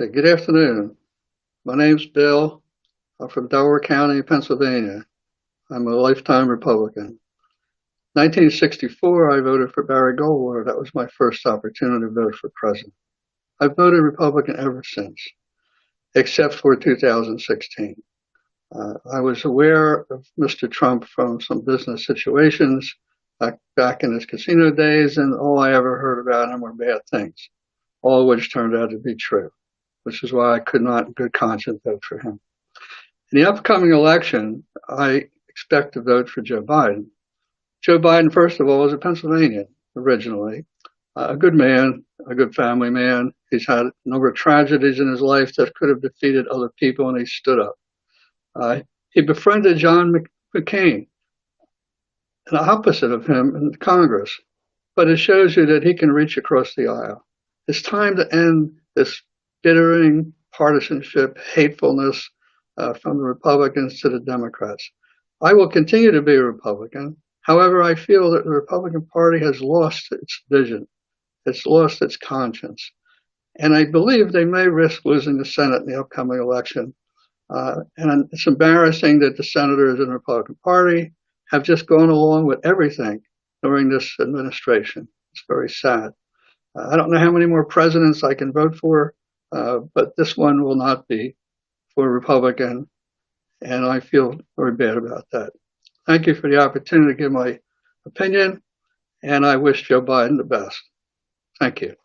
Okay, good afternoon. My name's Bill. I'm from Delaware County, Pennsylvania. I'm a lifetime Republican. 1964, I voted for Barry Goldwater. That was my first opportunity to vote for president. I've voted Republican ever since, except for 2016. Uh, I was aware of Mr. Trump from some business situations back, back in his casino days, and all I ever heard about him were bad things, all of which turned out to be true, which is why I could not in good conscience vote for him. In the upcoming election, I expect to vote for Joe Biden. Joe Biden, first of all, is a Pennsylvanian originally, uh, a good man, a good family man. He's had a number of tragedies in his life that could have defeated other people, and he stood up. Uh, he befriended John McCain, the opposite of him in Congress, but it shows you that he can reach across the aisle. It's time to end this bittering partisanship, hatefulness uh, from the Republicans to the Democrats. I will continue to be a Republican. However, I feel that the Republican Party has lost its vision. It's lost its conscience. And I believe they may risk losing the Senate in the upcoming election uh, and it's embarrassing that the senators in the Republican Party have just gone along with everything during this administration. It's very sad. Uh, I don't know how many more presidents I can vote for, Uh, but this one will not be for Republican, and I feel very bad about that. Thank you for the opportunity to give my opinion, and I wish Joe Biden the best. Thank you.